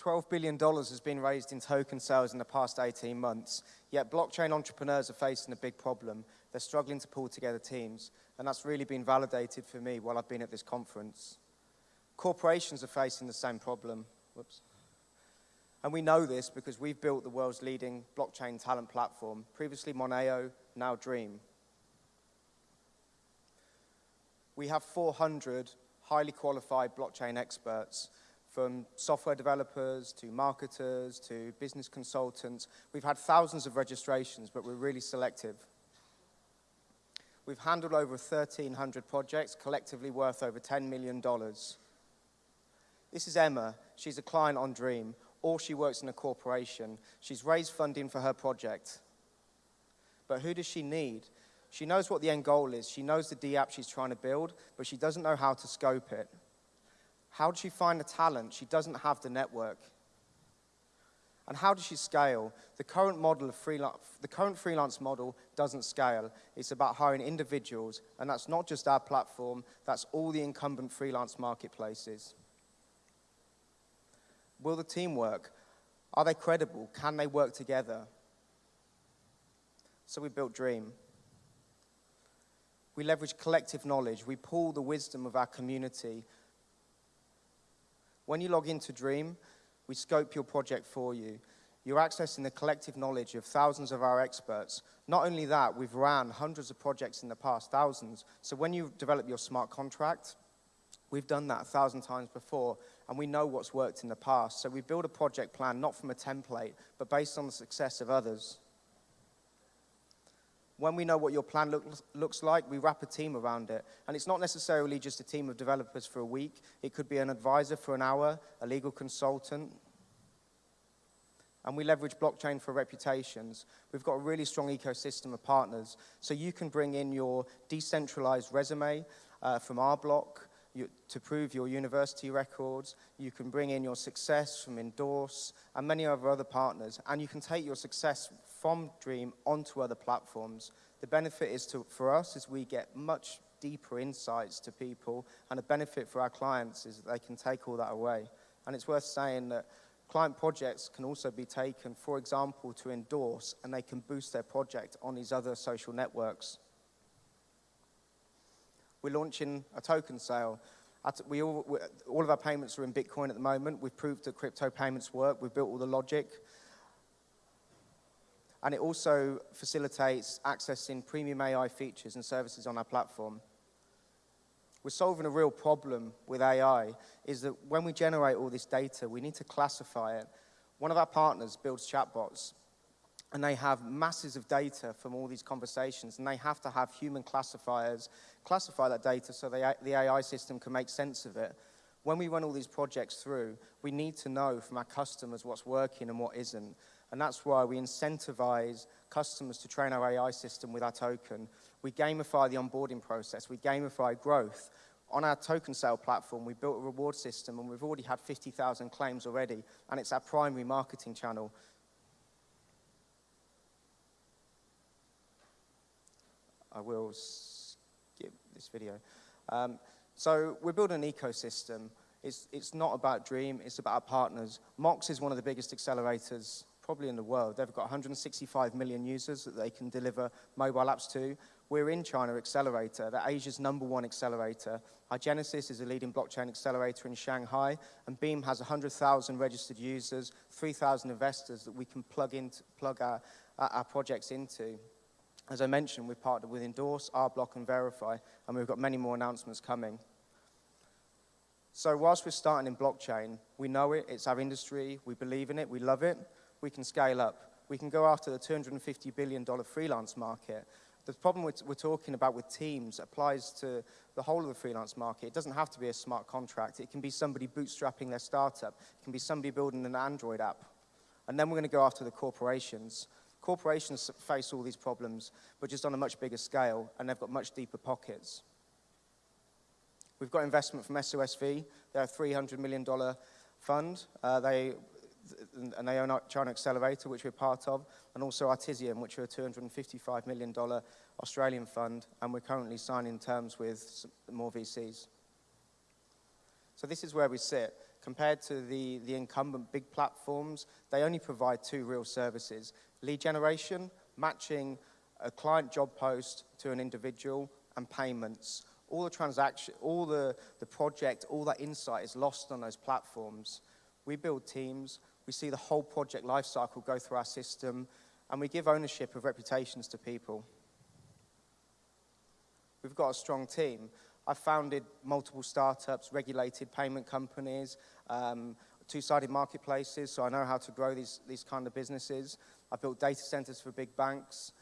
$12 billion has been raised in token sales in the past 18 months, yet blockchain entrepreneurs are facing a big problem. They're struggling to pull together teams, and that's really been validated for me while I've been at this conference. Corporations are facing the same problem. Whoops. And we know this because we've built the world's leading blockchain talent platform, previously Moneo, now Dream. We have 400 highly qualified blockchain experts from software developers to marketers to business consultants. We've had thousands of registrations, but we're really selective. We've handled over 1,300 projects, collectively worth over $10 million. This is Emma. She's a client on Dream, or she works in a corporation. She's raised funding for her project. But who does she need? She knows what the end goal is. She knows the D app she's trying to build, but she doesn't know how to scope it. How does she find the talent? She doesn't have the network. And how does she scale? The current model of freelance, the current freelance model doesn't scale. It's about hiring individuals, and that's not just our platform, that's all the incumbent freelance marketplaces. Will the team work? Are they credible? Can they work together? So we built Dream. We leverage collective knowledge. We pull the wisdom of our community when you log into Dream, we scope your project for you. You're accessing the collective knowledge of thousands of our experts. Not only that, we've ran hundreds of projects in the past, thousands. So when you develop your smart contract, we've done that a thousand times before, and we know what's worked in the past. So we build a project plan not from a template, but based on the success of others. When we know what your plan look, looks like, we wrap a team around it. And it's not necessarily just a team of developers for a week. It could be an advisor for an hour, a legal consultant. And we leverage blockchain for reputations. We've got a really strong ecosystem of partners. So you can bring in your decentralized resume uh, from our block to prove your university records. You can bring in your success from Endorse and many of our other partners. And you can take your success from Dream onto other platforms. The benefit is to, for us is we get much deeper insights to people, and a benefit for our clients is that they can take all that away. And it's worth saying that client projects can also be taken, for example, to endorse, and they can boost their project on these other social networks. We're launching a token sale. We all, all of our payments are in Bitcoin at the moment. We've proved that crypto payments work. We've built all the logic. And it also facilitates accessing premium AI features and services on our platform. We're solving a real problem with AI, is that when we generate all this data, we need to classify it. One of our partners builds chatbots, and they have masses of data from all these conversations, and they have to have human classifiers classify that data so the AI system can make sense of it. When we run all these projects through, we need to know from our customers what's working and what isn't. And that's why we incentivize customers to train our AI system with our token. We gamify the onboarding process. We gamify growth. On our token sale platform, we built a reward system, and we've already had 50,000 claims already, and it's our primary marketing channel. I will skip this video. Um, so we're building an ecosystem. It's, it's not about Dream, it's about our partners. Mox is one of the biggest accelerators probably in the world. They've got 165 million users that they can deliver mobile apps to. We're in China Accelerator, they're Asia's number one accelerator. iGenesis is a leading blockchain accelerator in Shanghai, and Beam has 100,000 registered users, 3,000 investors that we can plug, into, plug our, our projects into. As I mentioned, we've partnered with Endorse, RBlock, and Verify, and we've got many more announcements coming. So whilst we're starting in blockchain, we know it, it's our industry, we believe in it, we love it, we can scale up. We can go after the $250 billion freelance market. The problem we're, talking about with teams applies to the whole of the freelance market. It doesn't have to be a smart contract. It can be somebody bootstrapping their startup. It can be somebody building an Android app. And then we're going to go after the corporations. Corporations face all these problems, but just on a much bigger scale, and they've got much deeper pockets. We've got investment from SOSV. They're a $300 million fund. Uh, they and they own China Accelerator, which we're part of, and also Artesian, which are a $255 million Australian fund, and we're currently signing terms with more VCs. So this is where we sit. compared to the, the incumbent big platforms, they only provide two real services. Lead generation, matching a client job post to an individual, and payments. All the transaction, all the, the project, all that insight is lost on those platforms. We build teams, we see the whole project lifecycle go through our system, and we give ownership of reputations to people. We've got a strong team. I've founded multiple startups, regulated payment companies, um, two-sided marketplaces, so I know how to grow these, these kind of businesses. I've built data centers for big banks.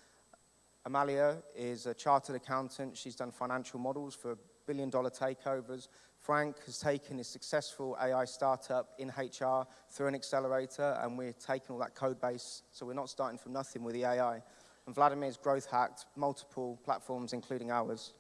Amalia is a chartered accountant. She's done financial models for billion dollar takeovers. Frank has taken his successful AI startup in HR through an accelerator, and we're taking all that code base, so we're not starting from nothing with the AI. And Vladimir's growth hacked multiple platforms, including ours.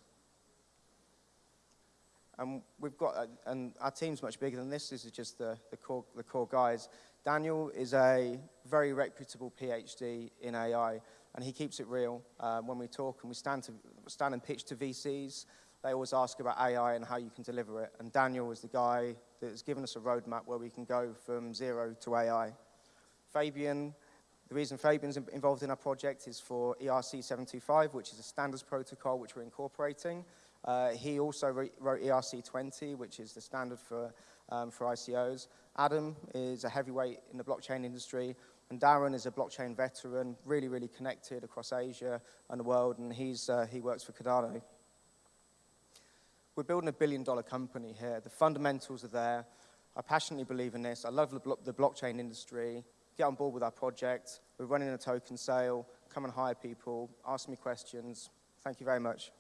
And we've got, a, and our team's much bigger than this. This is just the, the, core, the core guys. Daniel is a very reputable PhD in AI, and he keeps it real. Uh, when we talk and we stand, to, stand and pitch to VCs, they always ask about AI and how you can deliver it. And Daniel is the guy that has given us a roadmap where we can go from zero to AI. Fabian, the reason Fabian's involved in our project is for ERC 725, which is a standards protocol which we're incorporating. Uh, he also wrote ERC20, which is the standard for, um, for ICOs. Adam is a heavyweight in the blockchain industry, and Darren is a blockchain veteran, really, really connected across Asia and the world, and he's, uh, he works for Cardano. We're building a billion dollar company here. The fundamentals are there. I passionately believe in this. I love the, blo the blockchain industry. Get on board with our project. We're running a token sale. Come and hire people. Ask me questions. Thank you very much.